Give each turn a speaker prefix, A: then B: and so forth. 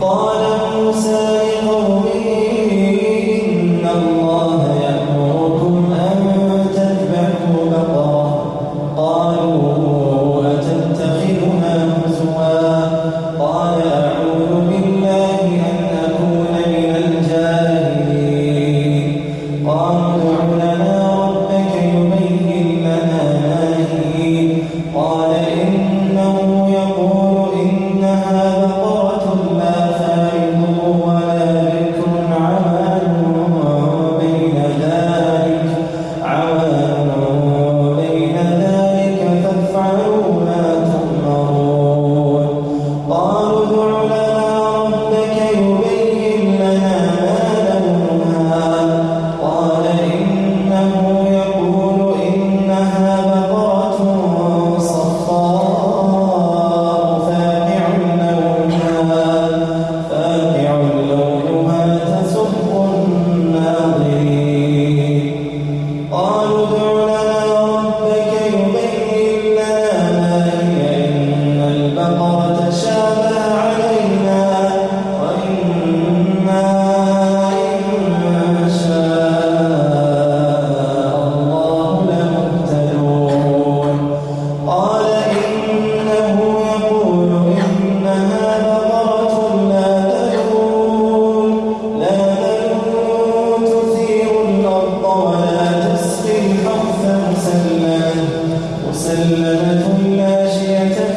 A: قالوا ادع جانب ناشية